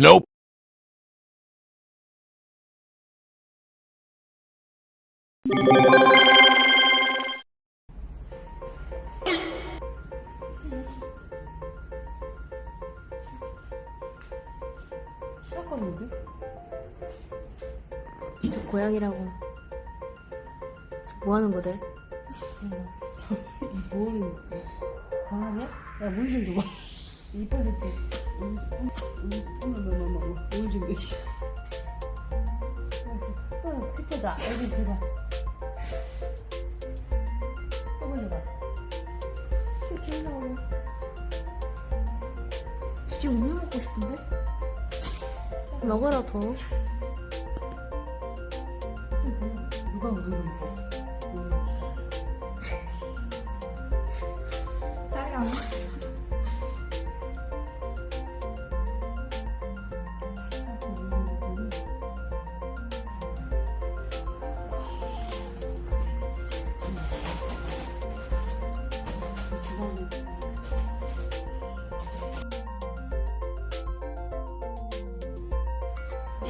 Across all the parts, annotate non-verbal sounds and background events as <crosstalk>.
Nope. 싫었거든요. 진짜 고양이라고 뭐 하는 거대? 뭐 하는 거야? 야, 물좀 줘봐. 응, 어머머머머. 물좀 내시. 알았어. 어, 끝에다. 여기 들어가. 또 걸려봐. 이렇게 올라오려. 진짜 우유 먹고 싶은데? 먹어라 더 누가 우는 짜양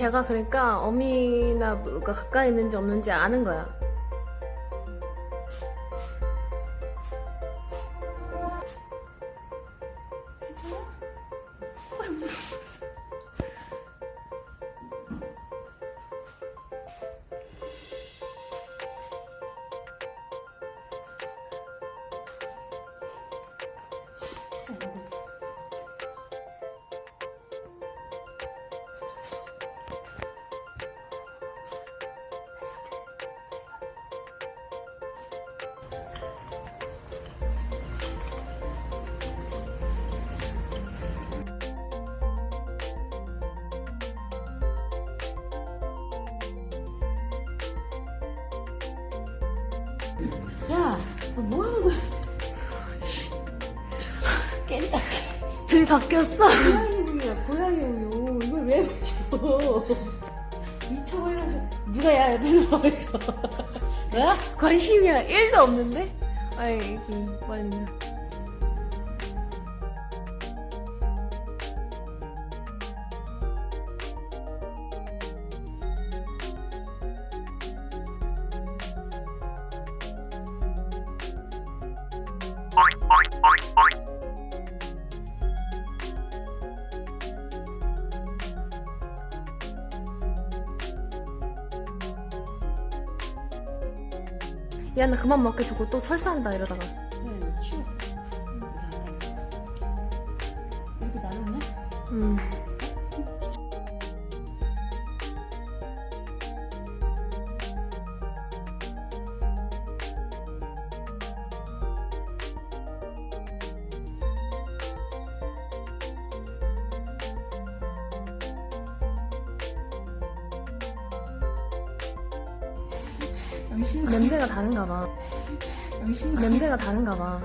제가 그러니까 어미나 뭐가 가까이 있는지 없는지 아는 거야 야, 너뭐 하는 거야? 깬다. 둘이 바뀌었어 고양이 우유야, 고양이 우유. 이걸 왜 마셔? 미쳐버려서. 누가 야, 옆에 누워있어. <laughs> 너야? 관심이 1도 없는데? 아이고 빨리 야나 그만 먹게 두고 또 설사한다 이러다가 네, 치워. 이렇게 나눴네? 음. 냄새가 다른가 봐. 냄새가 다른가 봐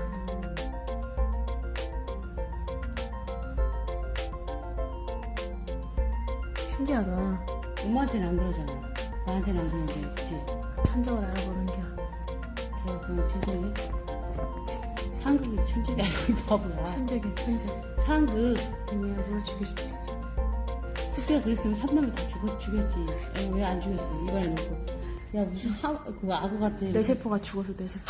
신기하다 엄마한테는 안 그러잖아. 나한테는 안 그러는데, 그치? 천적을 알아보는 게 걔가 그냥 천천히. 상극이 천천히 아니고 이 바보야. 천적이야 천적 상극. 아니야 누가 죽일 수도 있어 숙제가 그랬으면 삼남을 다 죽었, 죽였지. 왜 안 죽였어? 입안에 넣고. 야, 무슨 하, 그 악어 같아. 내 세포가 죽어서 내 세포